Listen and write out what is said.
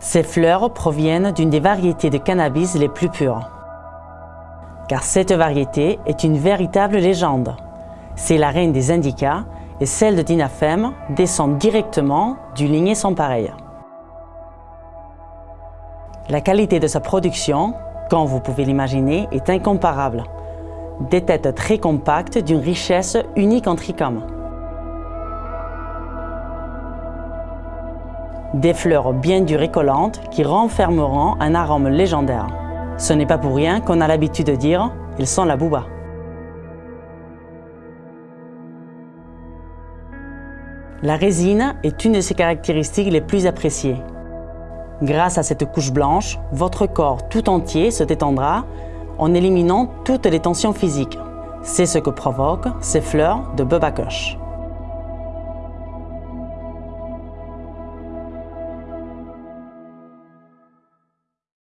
Ces fleurs proviennent d'une des variétés de cannabis les plus pures. Car cette variété est une véritable légende. C'est la reine des indicas et celle de Dinafem descend directement du ligné sans pareil. La qualité de sa production, comme vous pouvez l'imaginer, est incomparable. Des têtes très compactes d'une richesse unique en trichome. Des fleurs bien dures et collantes qui renfermeront un arôme légendaire. Ce n'est pas pour rien qu'on a l'habitude de dire « ils sont la bouba ». La résine est une de ses caractéristiques les plus appréciées. Grâce à cette couche blanche, votre corps tout entier se détendra en éliminant toutes les tensions physiques. C'est ce que provoquent ces fleurs de Bubba Kush.